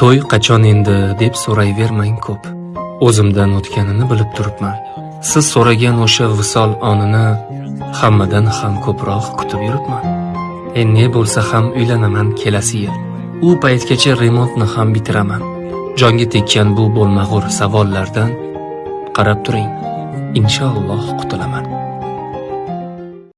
to'y qachon endi deb so'rayvermang ko'p. O'zimdan o'tganini bilib turibman. Siz so'ragan o'sha visol onini hammadan ham ko'proq kutib yuribman. E ne bo'lsa ham uylanaman kelasi yil. U paytgacha remontni ham bitiraman. Jonga tekkan bu bo'lmag'ur savollardan qarab turing. Inshaalloh qutulaman.